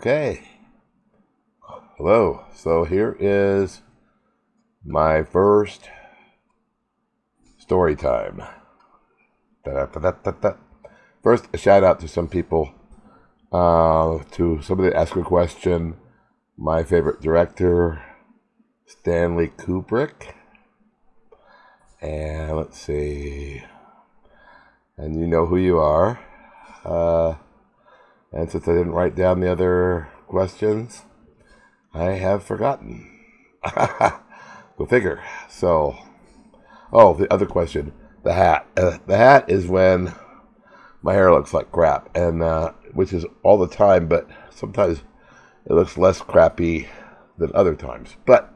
Okay. Hello. So here is my first story time. First, a shout out to some people, uh, to somebody that asked a question. My favorite director, Stanley Kubrick. And let's see. And you know who you are. Uh, and since I didn't write down the other questions, I have forgotten. Go figure. So, oh, the other question the hat. Uh, the hat is when my hair looks like crap, and uh, which is all the time, but sometimes it looks less crappy than other times. But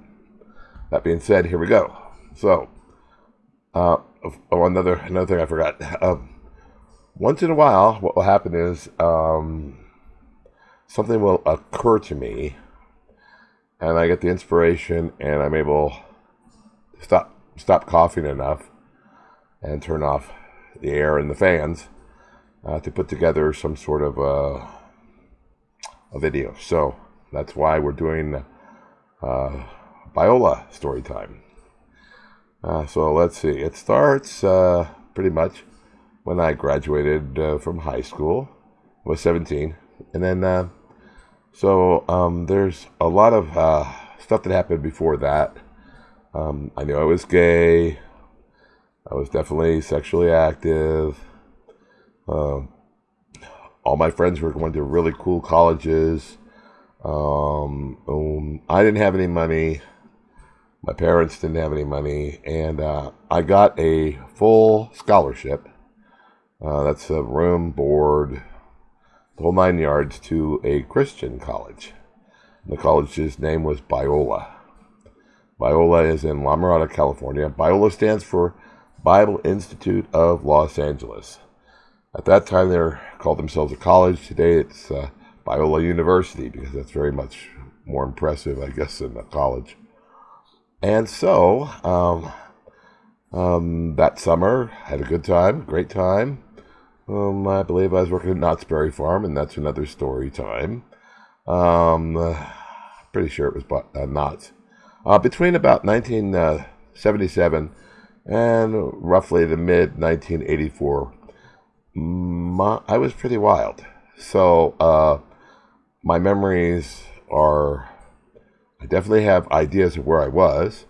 that being said, here we go. So, uh, oh, another another thing I forgot. Um, once in a while, what will happen is um, something will occur to me, and I get the inspiration, and I'm able to stop stop coughing enough and turn off the air and the fans uh, to put together some sort of uh, a video. So that's why we're doing uh, Biola story time. Uh, so let's see. It starts uh, pretty much when I graduated uh, from high school. I was 17. And then, uh, so um, there's a lot of uh, stuff that happened before that. Um, I knew I was gay. I was definitely sexually active. Um, all my friends were going to really cool colleges. Um, um, I didn't have any money. My parents didn't have any money, and uh, I got a full scholarship uh, that's a room, board, the whole nine yards to a Christian college. The college's name was Biola. Biola is in La Mirada, California. Biola stands for Bible Institute of Los Angeles. At that time, they called themselves a college. Today, it's uh, Biola University because that's very much more impressive, I guess, than a college. And so, um, um, that summer, had a good time, great time. Um, I believe I was working at Knott's Berry Farm, and that's another story time. Um, uh, pretty sure it was uh, Knott's. Uh, between about 1977 and roughly the mid 1984, my, I was pretty wild. So uh, my memories are, I definitely have ideas of where I was,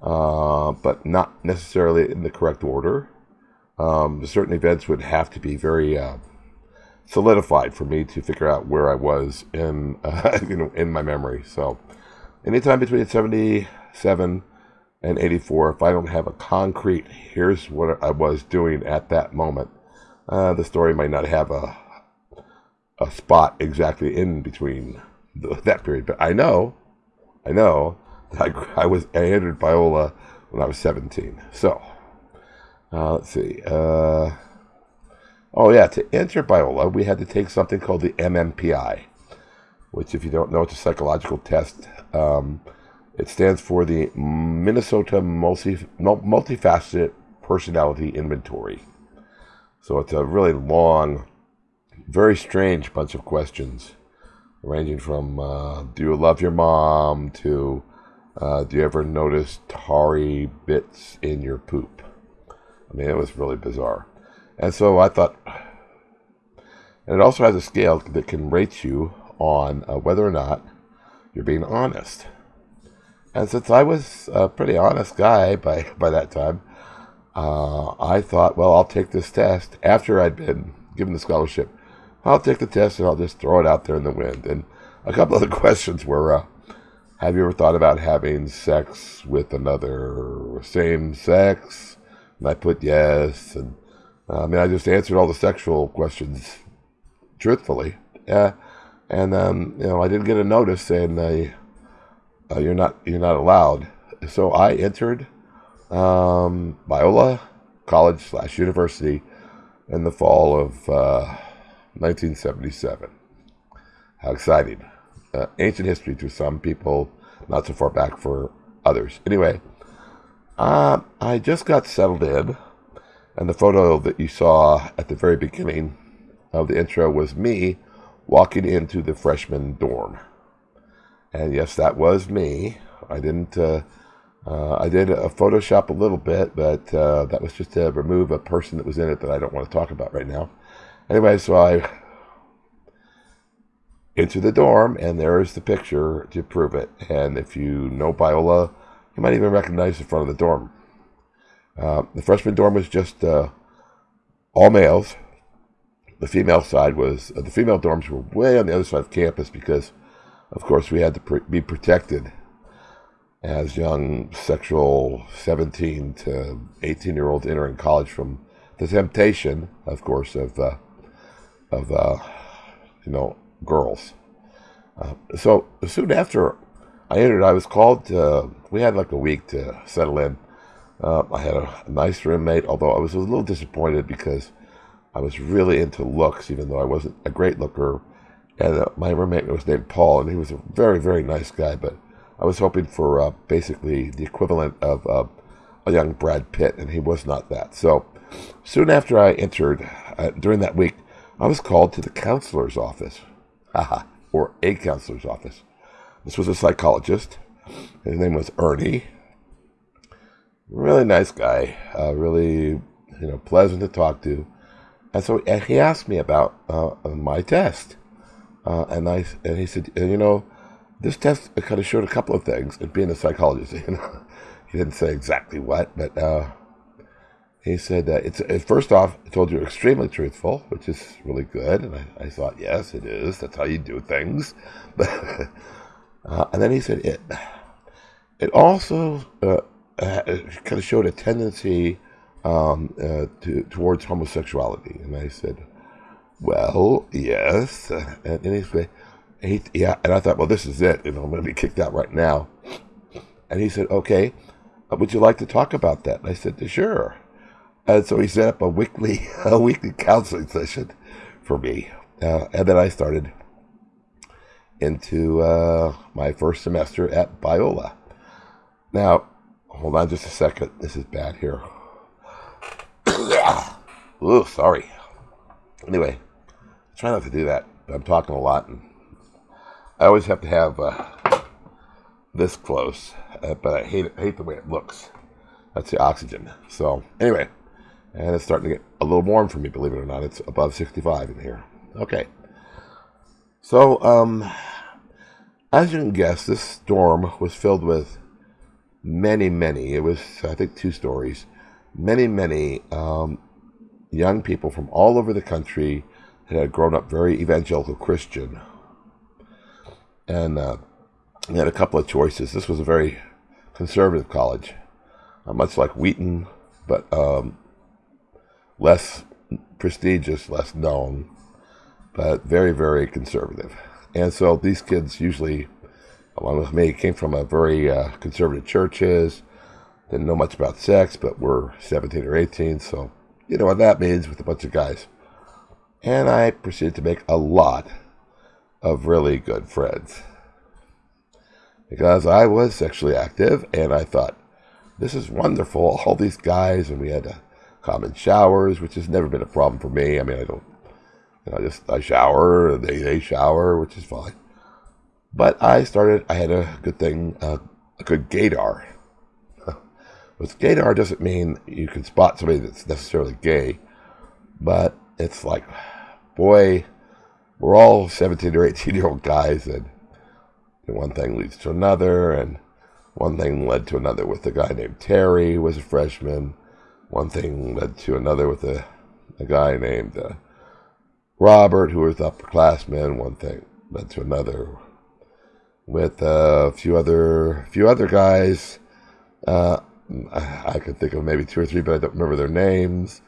uh, but not necessarily in the correct order um, certain events would have to be very uh, solidified for me to figure out where I was in uh, you know in my memory. So, anytime between seventy-seven and eighty-four, if I don't have a concrete, here's what I was doing at that moment, uh, the story might not have a a spot exactly in between the, that period. But I know, I know that I, I was I entered Biola when I was seventeen. So. Uh, let's see. Uh, oh, yeah. To enter Biola, we had to take something called the MMPI, which, if you don't know, it's a psychological test. Um, it stands for the Minnesota Multi, Multifaceted Personality Inventory. So it's a really long, very strange bunch of questions, ranging from uh, Do you love your mom to uh, Do you ever notice tarry bits in your poop? I mean, it was really bizarre. And so I thought, and it also has a scale that can rate you on uh, whether or not you're being honest. And since I was a pretty honest guy by, by that time, uh, I thought, well, I'll take this test after I'd been given the scholarship. I'll take the test and I'll just throw it out there in the wind. And a couple of the questions were, uh, have you ever thought about having sex with another same sex? And I put yes. And uh, I mean, I just answered all the sexual questions truthfully. Uh, and um, you know, I didn't get a notice saying uh, you're not you're not allowed. So I entered um, Biola College slash University in the fall of 1977. Uh, How exciting! Uh, ancient history to some people, not so far back for others. Anyway, uh, I just got settled in, and the photo that you saw at the very beginning of the intro was me walking into the freshman dorm. And yes, that was me. I didn't. Uh, uh, I did a Photoshop a little bit, but uh, that was just to remove a person that was in it that I don't want to talk about right now. Anyway, so I into the dorm, and there is the picture to prove it. And if you know Biola, you might even recognize the front of the dorm. Uh, the freshman dorm was just uh, all males. The female side was uh, the female dorms were way on the other side of campus because, of course, we had to pr- be protected as young sexual 17 to 18 year olds entering college from the temptation, of course, of uh, of uh, you know girls. Uh, so soon after I entered, I was called. To, we had like a week to settle in. Uh, I had a, a, nice roommate, although I was a little disappointed because I was really into looks, even though I wasn't a great looker. And uh, my roommate was named Paul, and he was a very, very nice guy. But I was hoping for uh, basically the equivalent of uh, a young Brad Pitt, and he was not that. So soon after I entered, uh, during that week, I was called to the counselor's office, or a counselor's office. This was a psychologist. His name was Ernie. Really nice guy, uh, really you know pleasant to talk to. And so and he asked me about uh, my test, uh, and I and he said, you know, this test kind of showed a couple of things. And being a psychologist, you know, he didn't say exactly what, but uh, he said that it's it, first off, told you extremely truthful, which is really good. And I, I thought, yes, it is. That's how you do things. uh, and then he said it. It also uh, kind of showed a tendency um, uh, to, towards homosexuality. And I said, well, yes. And, and he said, he, yeah. And I thought, well, this is it. You know, I'm going to be kicked out right now. And he said, okay, uh, would you like to talk about that? And I said, sure. And so he set up a weekly a weekly counseling session for me, uh, and then I started into uh, my first semester at Biola. Now, hold on just a second. This is bad here. oh, sorry. Anyway, I try not to do that. I'm talking a lot, and I always have to have uh, this close, uh, but I hate it, I hate the way it looks. That's the oxygen. So anyway and it's starting to get a little warm for me, believe it or not. It's above 65 in here. Okay. So, um, as you can guess, this storm was filled with many, many, it was, I think, two stories, many, many um, young people from all over the country that had grown up very evangelical Christian. And uh, they had a couple of choices. This was a very conservative college, uh, much like Wheaton, but um, less prestigious, less known, but very, very conservative. And so these kids usually, along with me, came from a very uh, conservative churches, didn't know much about sex, but were 17 or 18, so you know what that means with a bunch of guys. And I proceeded to make a lot of really good friends. Because I was sexually active, and I thought, this is wonderful, all these guys, and we had to common showers, which has never been a problem for me. I mean, I don't, I just I shower, they they shower, which is fine. But I started. I had a good thing, uh, a good gaydar. With gaydar doesn't mean you can spot somebody that's necessarily gay, but it's like, boy, we're all seventeen or eighteen year old guys, and one thing leads to another, and one thing led to another with a guy named Terry, who was a freshman one thing led to another with a, a guy named uh, Robert, who was upperclassman. One thing led to another with a few other few other guys. Uh, I, could think of maybe two or three, but I don't remember their names.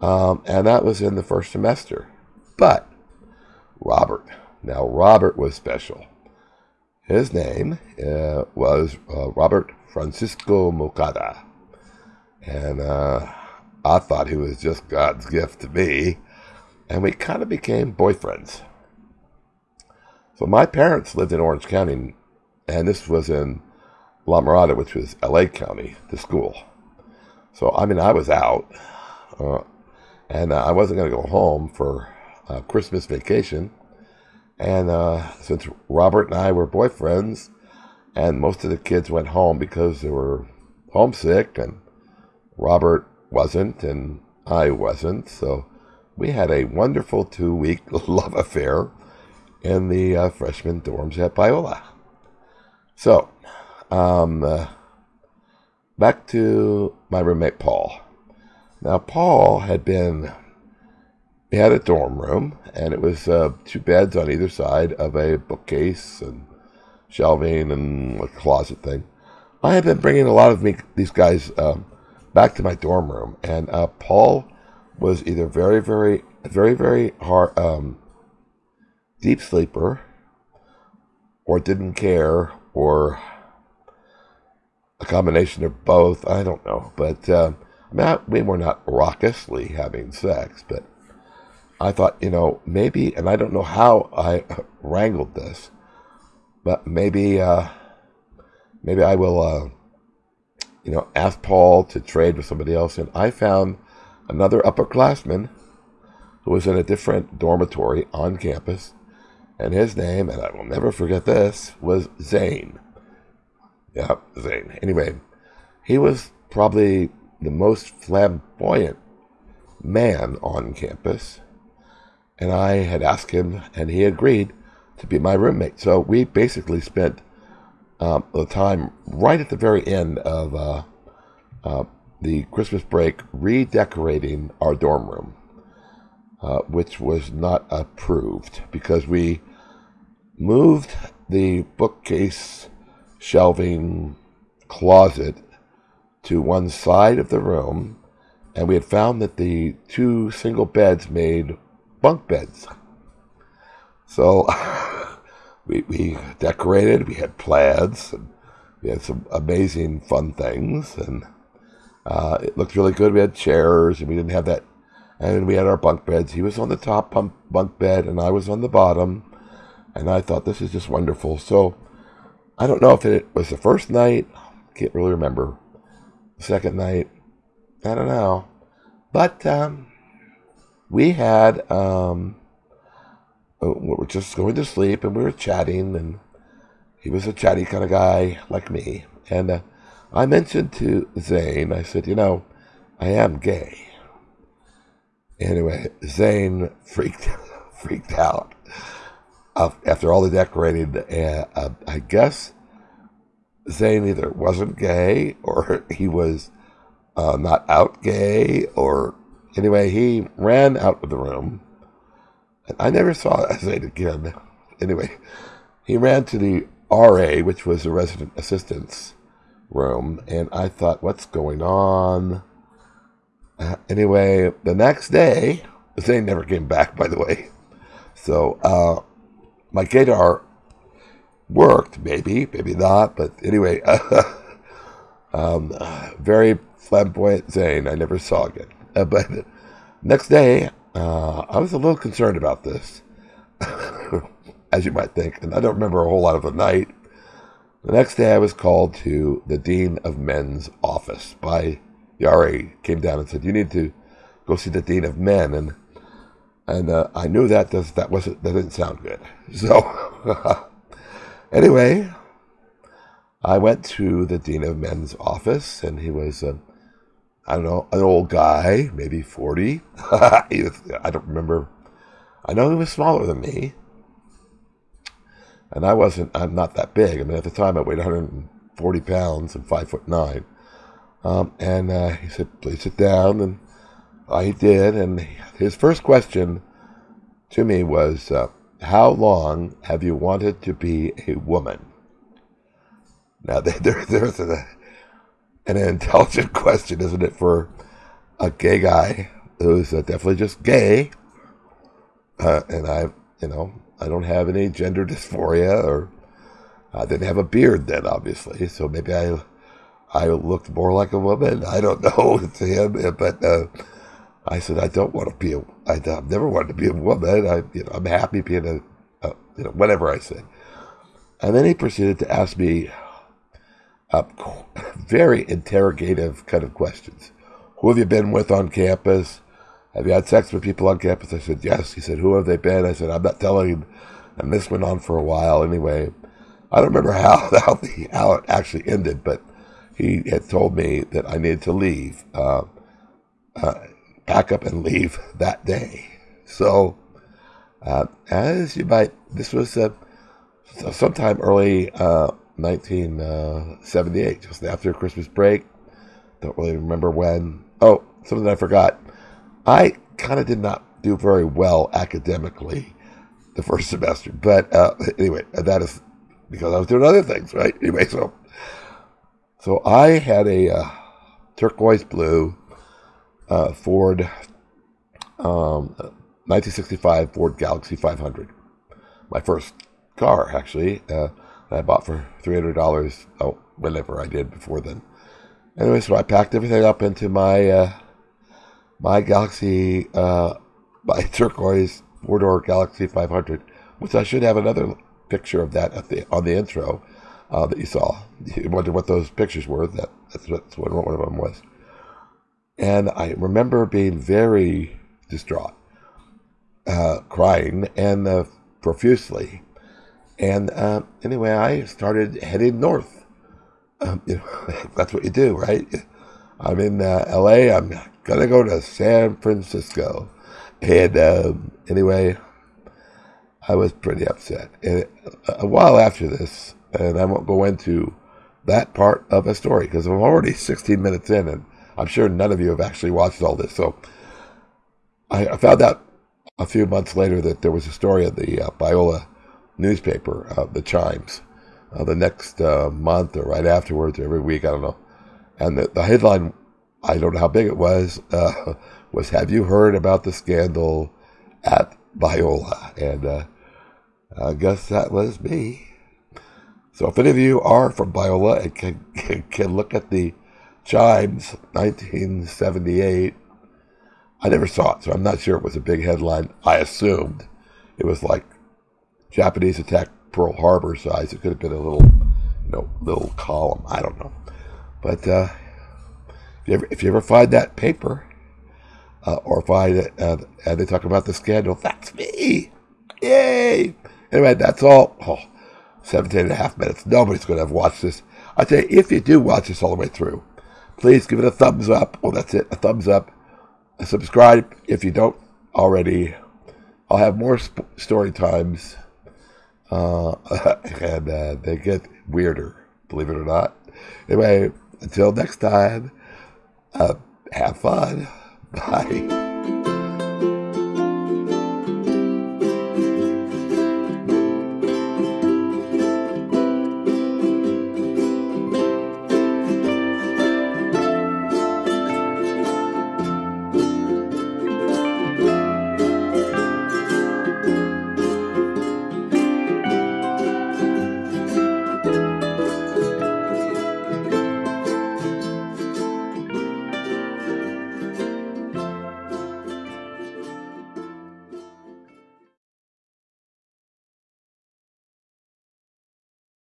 Um, and that was in the first semester. But Robert, now Robert was special. His name uh, was uh, Robert Francisco Mocada. And uh, I thought he was just God's gift to me. And we kind of became boyfriends. So my parents lived in Orange County, and this was in La Mirada, which was LA County, the school. So, I mean, I was out, uh, and uh, I wasn't going to go home for uh, Christmas vacation. And uh, since Robert and I were boyfriends, and most of the kids went home because they were homesick, and Robert wasn't, and I wasn't. So we had a wonderful two week love affair in the uh, freshman dorms at Biola. So, um, uh, back to my roommate Paul. Now, Paul had been, he had a dorm room, and it was uh, two beds on either side of a bookcase and shelving and a closet thing. I had been bringing a lot of me, these guys um, back to my dorm room, and uh, Paul was either very, very, very, very hard, um, deep sleeper, or didn't care, or a combination of both. I don't know, but I mean, we were not raucously having sex, but I thought, you know, maybe, and I don't know how I wrangled this, but maybe, uh, maybe I will, uh, you know, ask Paul to trade with somebody else. And I found another upperclassman who was in a different dormitory on campus, and his name, and I will never forget this, was Zane. Yep, Zane. Anyway, he was probably the most flamboyant man on campus. And I had asked him, and he agreed to be my roommate. So we basically spent um, the time right at the very end of uh, uh, the Christmas break redecorating our dorm room, uh, which was not approved because we moved the bookcase shelving closet to one side of the room, and we had found that the two single beds made bunk beds. So we, we decorated, we had plaids, and we had some amazing fun things, and uh, it looked really good. We had chairs, and we didn't have that. And we had our bunk beds. He was on the top bunk, bed, and I was on the bottom. And I thought, this is just wonderful. So I don't know if it was the first night. Can't really remember second night. I don't know. But um, we had, um, uh, we were just going to sleep and we were chatting, and he was a chatty kind of guy like me. And uh, I mentioned to Zane, I said, you know, I am gay. Anyway, Zane freaked freaked out after all the decorating. Uh, I guess Zane either wasn't gay or he was uh, not out gay or anyway, he ran out of the room. And I never saw Zane again. Anyway, he ran to the RA, which was the resident assistant's room, and I thought, what's going on? Uh, anyway, the next day, Zane never came back, by the way. So uh, my gaydar worked, maybe, maybe not, but anyway, um, very flamboyant Zane I never saw again. Uh, but next day, uh, I was a little concerned about this, as you might think, and I don't remember a whole lot of the night. The next day, I was called to the Dean of Men's office by Yari. Came down and said, "You need to go see the Dean of Men," and and uh, I knew that does, that wasn't that didn't sound good. So Anyway, I went to the Dean of Men's office, and he was, uh, I don't know, an old guy, maybe 40. was, I don't remember. I know he was smaller than me. And I wasn't, I'm not that big. I mean, at the time I weighed 140 pounds and five foot nine. Um, and uh, he said, please sit down. And I did. And his first question to me was, uh, how long have you wanted to be a woman? Now, there, there's an intelligent question, isn't it, for a gay guy who's uh, definitely just gay. Uh, and I, you know, I don't have any gender dysphoria, or I didn't have a beard then, obviously. So maybe I, I looked more like a woman. I don't know to him, but uh, I said, I don't want to be a, I, I've never wanted to be a woman. I, you know, I'm happy being a, a, you know, whatever I said. And then he proceeded to ask me uh, very interrogative kind of questions. Who have you been with on campus? Have you had sex with people on campus? I said, yes. He said, who have they been? I said, I'm not telling and this went on for a while anyway. I don't remember how how, the, how it actually ended, but he had told me that I needed to leave, uh, uh, pack up and leave that day. So, uh, as you might, this was uh, sometime early 1978, uh, just after Christmas break. Don't really remember when. Oh, something I forgot. I kind of did not do very well academically the first semester, but uh, anyway, that is because I was doing other things, right? Anyway, so so I had a uh, turquoise blue uh, Ford um, 1965 Ford Galaxie 500, my first car actually. Uh, I bought for three hundred dollars. Oh, whenever I did before then. Anyway, so I packed everything up into my uh, my Galaxie, uh, my turquoise four door Galaxie 500, which I should have another picture of that at the on the intro uh, that you saw. You wondered what those pictures were. That that's what, that's what one of them was. And I remember being very distraught, uh, crying and uh, profusely. And uh, anyway, I started heading north. Um, you know, that's what you do, right? I'm in uh, L.A. I'm gonna go to San Francisco, and um, anyway, I was pretty upset. And a while after this, and I won't go into that part of a story because I'm already 16 minutes in, and I'm sure none of you have actually watched all this. So I, found out a few months later that there was a story in the uh, Biola newspaper, uh, the Chimes, uh, the next uh, month or right afterwards, or every week, I don't know. And the, the headline, I don't know how big it was, uh, was Have you heard about the scandal at Biola? And uh, I guess that was me. So if any of you are from Biola and can, can, can look at the Chimes 1978, I never saw it, so I'm not sure it was a big headline. I assumed it was like Japanese attack Pearl Harbor size. It could have been a little, you know, little column. I don't know. But uh, if, you ever, if you ever find that paper, uh, or find it, uh, and they talk about the scandal, that's me. Yay! Anyway, that's all. Oh, 17 and a half minutes. Nobody's going to have watched this. I you, if you do watch this all the way through, please give it a thumbs up. Oh, that's it, a thumbs up. Subscribe if you don't already. I'll have more sp- story times, uh, and uh, they get weirder, believe it or not. Anyway, until next time, uh, have fun. Bye.